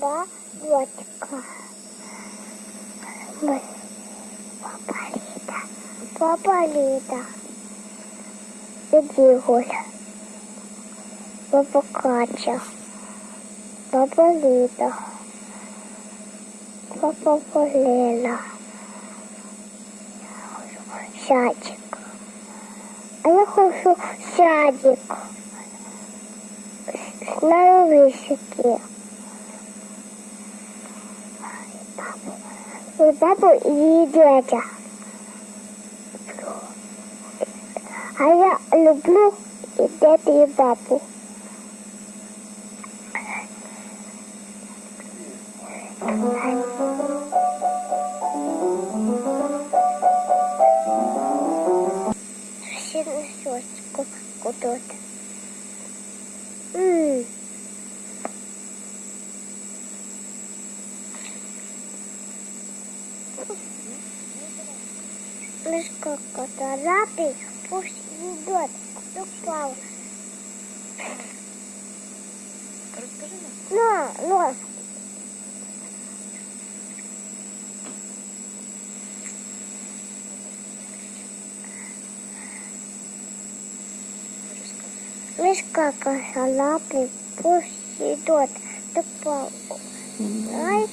Да, дочка. Мы. Папа Лида. Папа Лида. Иди гуля. Папа Катя. Папа Лида. Папа Полена. Садик. А я хочу садик. С на высоте. И папу, и дядя. А я люблю и дядю, и папу. Все Мишка кота пусть идет, упал. Розкажи нам. На, нос. Мишка косолапый, пусть идет, упал. Ай,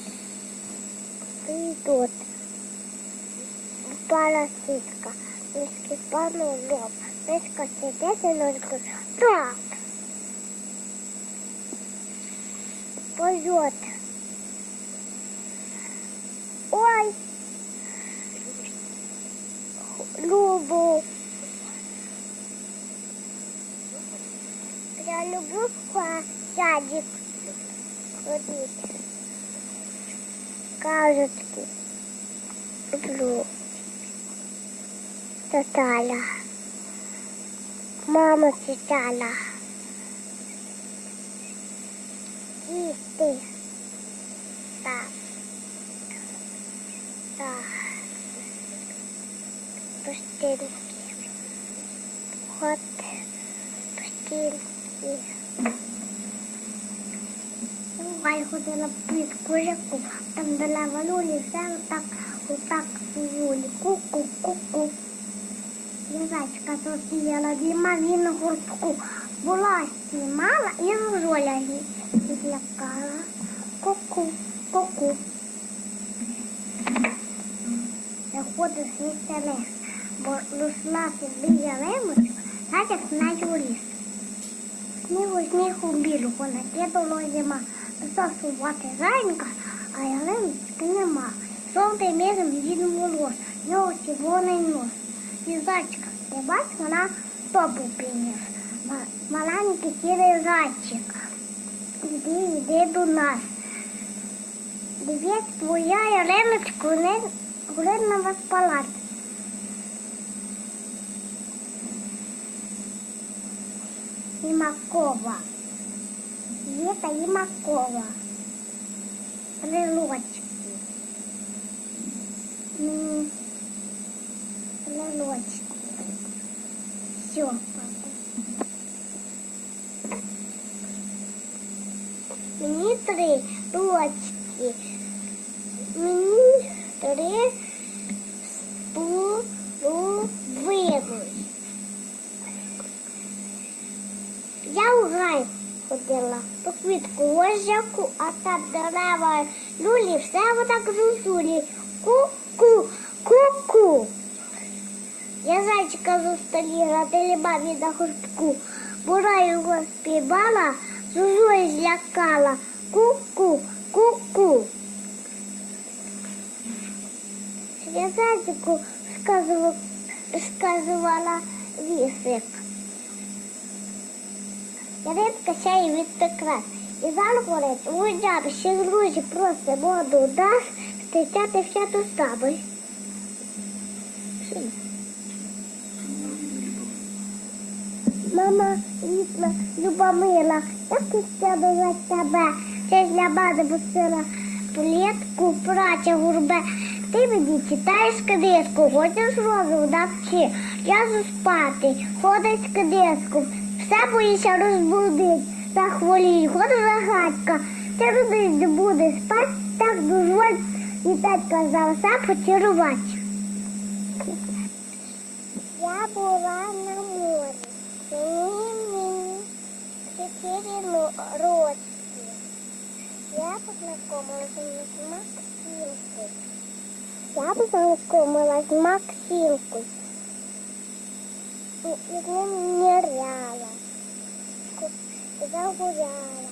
идет. Упала ситка. Мишки спану лоб. Мишка сидит и ножку. Так. Пойдет. Ой, люблю. Я люблю в садик ходить. Кажется, люблю Таталя. Мама читала. И ты. Так. Так. Пустинки. Вот. Пустинки. Бувай ходила під кожаку, там дала валюлі, все отак, отак вулі. Ку-ку, ку-ку. Язачка зустріла діма він на гуртку. Була знімала і з жоляги злякала. Ку-ку, ку-ку. Заходив свій лес, бо росла собі ялемочка, так як наче у ліс. Снігу снігу білого накидало зима, засувати зайнка, а ялиночки нема. Жовтий міром він волос, в нього червоний нос. І зайчика, ти бач, вона стопу приніс. Ма- Маленький сірий зайчик. Іди, іди до нас. Дивись, твоя ялиночка, не горить на вас палац. Имакова. Это Имакова. Крылочки. М, Крылочки. Все, папа. Мені три дочки. Мені три половини. Я у гай ходила по квітку ложаку, а там дерева люлі, все отак зусулі. Ку-ку, ку-ку. Я зайчика зустріла, телебабі на хустку. Бура його співала, зузою злякала. Ку-ку, ку-ку. Я зайчику сказувала, сказувала вісик. Яринка ще й відтекла. І загорить, уйдя, ще з грузі просто воду дасть, стичати вся ту сабою. Мама, рідна, Любомила, як ти тебе за ж для мене busила плітку, праця гурбе. Ти мені читаєш книжку, хочеш розум навчи. Я спати, ходить з все боїться розбудить, захворій, ходу загадка, ти родить не буде спать, так дозволь, і татка за все поцілувати. Я була на мені мені чотири роки. Я познакомилась з Максимкою. Я познакомилась з Максимкою. І з ним ныряла, загуляла,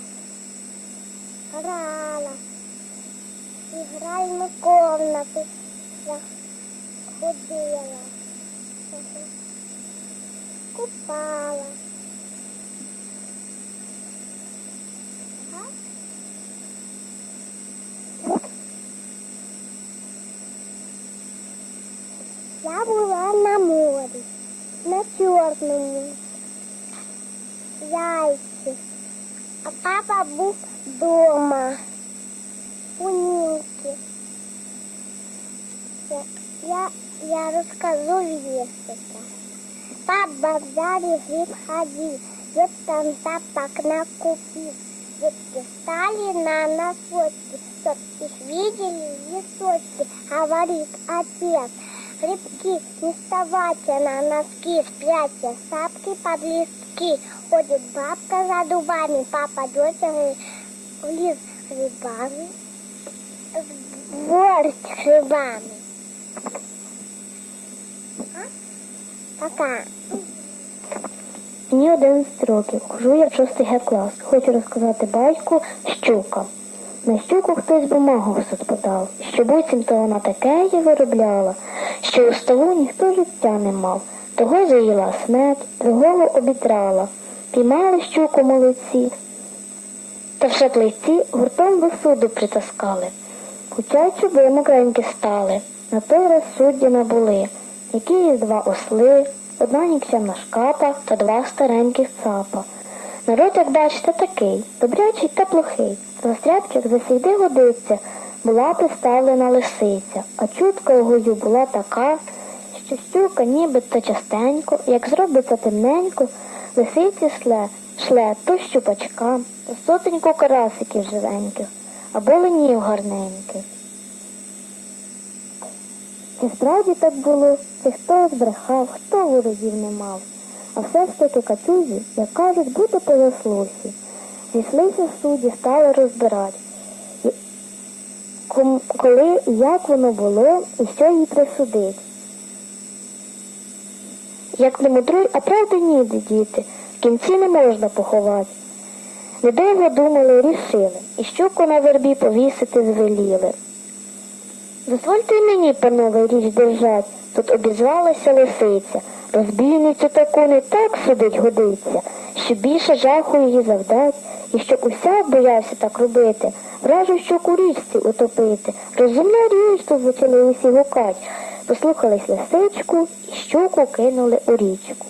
грала, игральну комнату ходила, купала. Ага. Я була на морі, на чорному яйці, а папа був вдома у німки. Я, я, я розкажу віршика. Папа взял и гриб ходил, там тапок накупил. Детки стали на носочки, чтоб их видели листочки, говорит отец. Грибки, не вставайте на носки, спрячьте сапки под листки. Ходит бабка за дубами, папа дочери в лес грибами, в горсть грибами. Пока. Мені 11 років, хожу я в 6 Г клас. Хочу розказати батьку щука. На щуку хтось бумагу в подав, що буцімто вона таке її виробляла, що у столу ніхто життя не мав. Того заїла смерть, другого обітрала. Піймали щуку молодці, та вже плейці гуртом до суду притаскали. Хоча чуби мокренькі стали, на той раз судді набули, які є два осли, одна нікчемна шкапа та два стареньких цапа. Народ, як бачите, такий, добрячий та плохий. За стряпчик засійди годиться, була приставлена лисиця, а чутка у була така, що щука нібито частенько, як зробиться темненько, лисиці шле, шле то щупачка, то сотеньку карасиків живеньких, або ленів гарненьких. Чи справді так було, чи хто збрехав, хто ворогів не мав, а все ж таки катюзі, як кажуть, бути по заслусі. Зійшлися судді, стали розбирати, коли і як воно було, і що їй присудить. Як не мудруй, а правди ніде, діти, в кінці не можна поховати. Недовго думали, рішили, і щуку на вербі повісити звеліли. Дозвольте мені, панове, річ держать, тут обізвалася лисиця. Розбійницю таку не так судить годиться, що більше жаху її завдать, і щоб уся боявся так робити, вражу щоку річці утопити. Розумна річ тут почали усі гукать. Послухались лисичку і щуку кинули у річку.